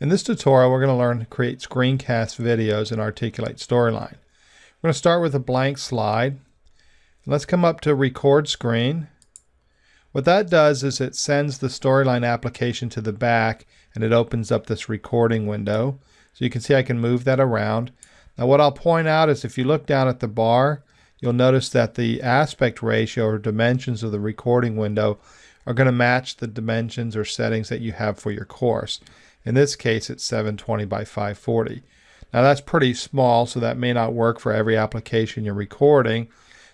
In this tutorial, we're going to learn to create screencast videos in Articulate Storyline. We're going to start with a blank slide. Let's come up to record screen. What that does is it sends the Storyline application to the back and it opens up this recording window. So you can see I can move that around. Now what I'll point out is if you look down at the bar, you'll notice that the aspect ratio or dimensions of the recording window are going to match the dimensions or settings that you have for your course. In this case, it's 720 by 540. Now that's pretty small, so that may not work for every application you're recording.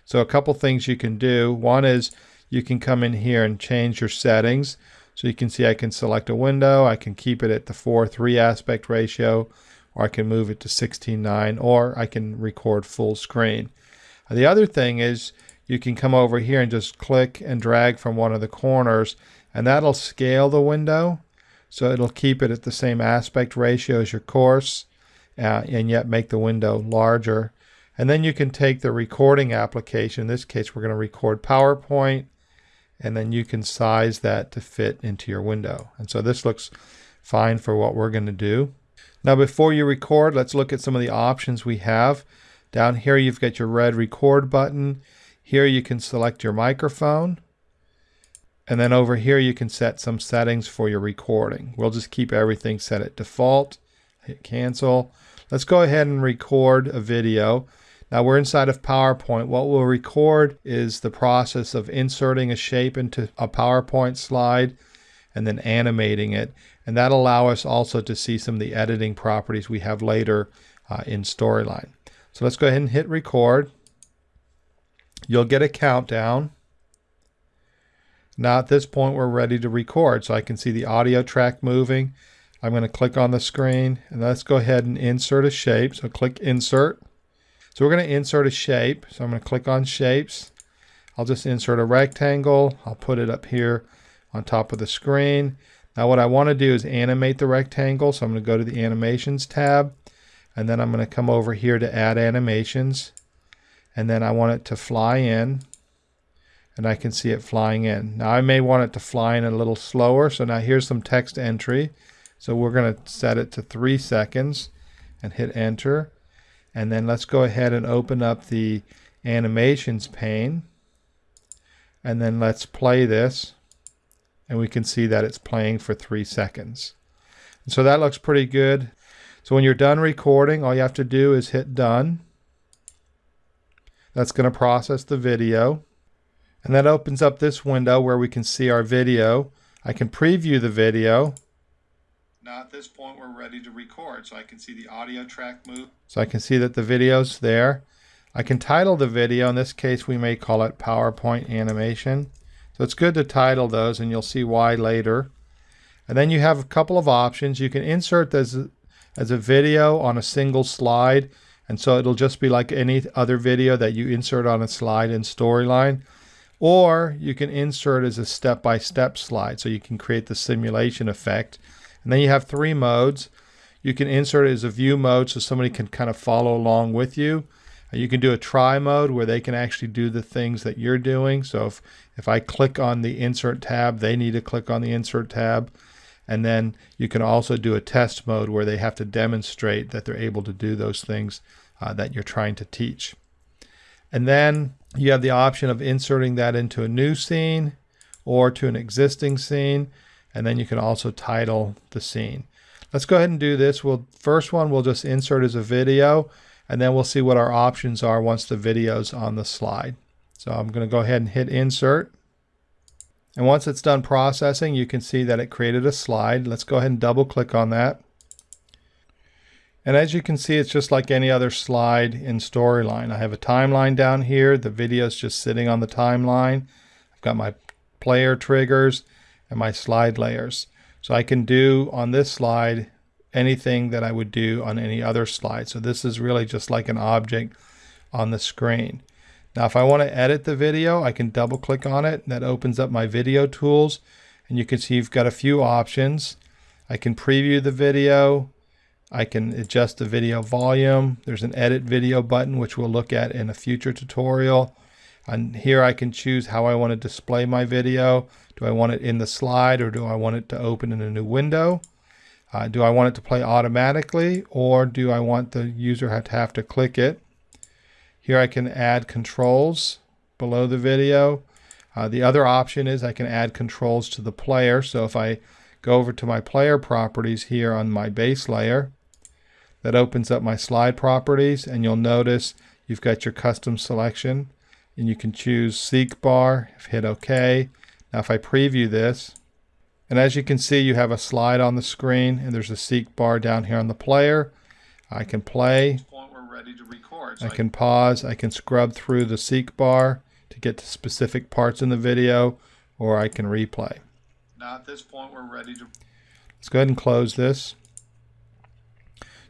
So a couple things you can do. One is you can come in here and change your settings. So you can see I can select a window, I can keep it at the 4-3 aspect ratio, or I can move it to 16:9, or I can record full screen. The other thing is you can come over here and just click and drag from one of the corners, and that'll scale the window. So it'll keep it at the same aspect ratio as your course uh, and yet make the window larger. And then you can take the recording application. In this case, we're going to record PowerPoint and then you can size that to fit into your window. And so this looks fine for what we're going to do. Now before you record, let's look at some of the options we have. Down here you've got your red record button. Here you can select your microphone. And then over here you can set some settings for your recording. We'll just keep everything set at default. Hit cancel. Let's go ahead and record a video. Now we're inside of PowerPoint. What we'll record is the process of inserting a shape into a PowerPoint slide and then animating it. And that'll allow us also to see some of the editing properties we have later uh, in Storyline. So let's go ahead and hit record. You'll get a countdown. Now at this point we're ready to record so I can see the audio track moving. I'm going to click on the screen and let's go ahead and insert a shape. So click insert. So we're going to insert a shape. So I'm going to click on shapes. I'll just insert a rectangle. I'll put it up here on top of the screen. Now what I want to do is animate the rectangle. So I'm going to go to the animations tab and then I'm going to come over here to add animations and then I want it to fly in and I can see it flying in. Now I may want it to fly in a little slower. So now here's some text entry. So we're going to set it to three seconds and hit enter. And then let's go ahead and open up the animations pane. And then let's play this. And we can see that it's playing for three seconds. And so that looks pretty good. So when you're done recording, all you have to do is hit done. That's going to process the video. And that opens up this window where we can see our video. I can preview the video. Now at this point we're ready to record so I can see the audio track move. So I can see that the video's there. I can title the video. In this case we may call it PowerPoint animation. So it's good to title those and you'll see why later. And then you have a couple of options. You can insert this as a video on a single slide and so it'll just be like any other video that you insert on a slide in Storyline. Or you can insert as a step-by-step -step slide so you can create the simulation effect. And then you have three modes. You can insert it as a view mode so somebody can kind of follow along with you. You can do a try mode where they can actually do the things that you're doing. So if, if I click on the insert tab, they need to click on the insert tab. And then you can also do a test mode where they have to demonstrate that they're able to do those things uh, that you're trying to teach. And then you have the option of inserting that into a new scene or to an existing scene. And then you can also title the scene. Let's go ahead and do this. We'll first one we'll just insert as a video and then we'll see what our options are once the video's on the slide. So I'm going to go ahead and hit insert. And once it's done processing, you can see that it created a slide. Let's go ahead and double click on that. And as you can see, it's just like any other slide in Storyline. I have a timeline down here. The video is just sitting on the timeline. I've got my player triggers and my slide layers. So I can do on this slide anything that I would do on any other slide. So this is really just like an object on the screen. Now if I want to edit the video, I can double click on it. That opens up my video tools. And you can see you've got a few options. I can preview the video. I can adjust the video volume. There's an edit video button, which we'll look at in a future tutorial. And here I can choose how I want to display my video. Do I want it in the slide or do I want it to open in a new window? Uh, do I want it to play automatically or do I want the user to have to click it? Here I can add controls below the video. Uh, the other option is I can add controls to the player. So if I go over to my player properties here on my base layer, that opens up my slide properties and you'll notice you've got your custom selection and you can choose seek bar, hit OK. Now if I preview this, and as you can see you have a slide on the screen and there's a seek bar down here on the player. I can play, I can pause, I can scrub through the seek bar to get to specific parts in the video or I can replay. Now at this point we're ready to... Let's go ahead and close this.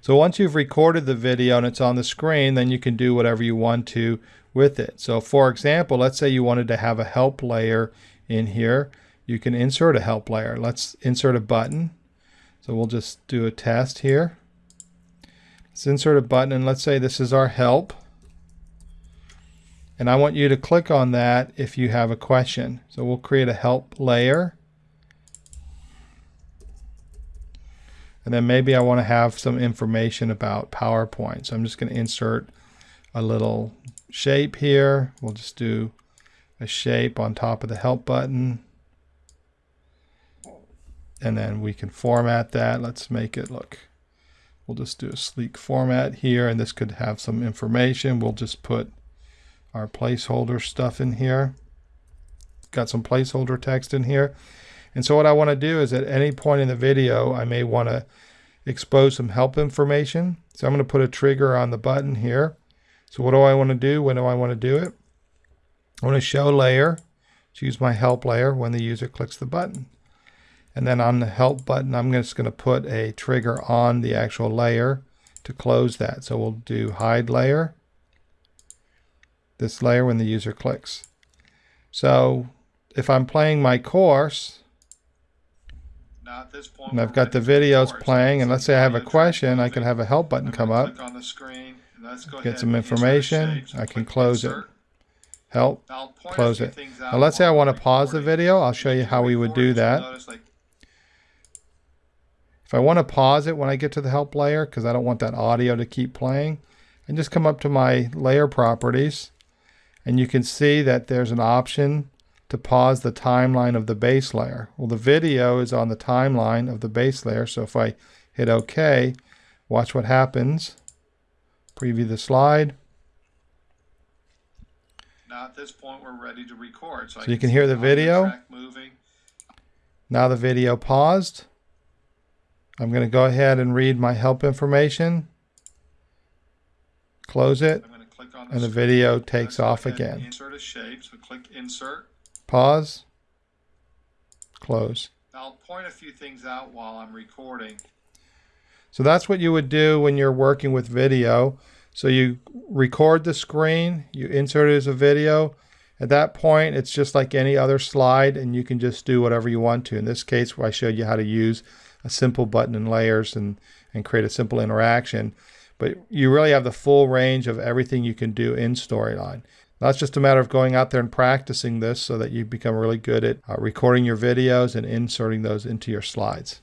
So once you've recorded the video and it's on the screen, then you can do whatever you want to with it. So for example, let's say you wanted to have a help layer in here. You can insert a help layer. Let's insert a button. So we'll just do a test here. Let's insert a button and let's say this is our help. And I want you to click on that if you have a question. So we'll create a help layer. And then maybe I want to have some information about PowerPoint. So I'm just going to insert a little shape here. We'll just do a shape on top of the help button. And then we can format that. Let's make it look. We'll just do a sleek format here. And this could have some information. We'll just put our placeholder stuff in here. Got some placeholder text in here. And so what I want to do is at any point in the video, I may want to expose some help information. So I'm going to put a trigger on the button here. So what do I want to do? When do I want to do it? I want to show layer, choose my help layer when the user clicks the button. And then on the help button, I'm just going to put a trigger on the actual layer to close that. So we'll do hide layer this layer when the user clicks. So if I'm playing my course, and I've got the videos playing, and let's say I have a question, I can have a help button come up, get some information, I can close it. Help, close it. Now let's say I want to pause the video, I'll show you how we would do that. If I want to pause it when I get to the help layer, because I don't want that audio to keep playing, I just come up to my layer properties, and you can see that there's an option to pause the timeline of the base layer. Well, the video is on the timeline of the base layer, so if I hit OK, watch what happens. Preview the slide. Now at this point we're ready to record. So, so you can hear the video. Now the video paused. I'm going to go ahead and read my help information. Close it and the video takes off again. Insert a shape, so click insert. Pause. Close. I'll point a few things out while I'm recording. So that's what you would do when you're working with video. So you record the screen, you insert it as a video. At that point, it's just like any other slide and you can just do whatever you want to. In this case, I showed you how to use a simple button and layers and, and create a simple interaction but you really have the full range of everything you can do in Storyline. It's just a matter of going out there and practicing this so that you become really good at uh, recording your videos and inserting those into your slides.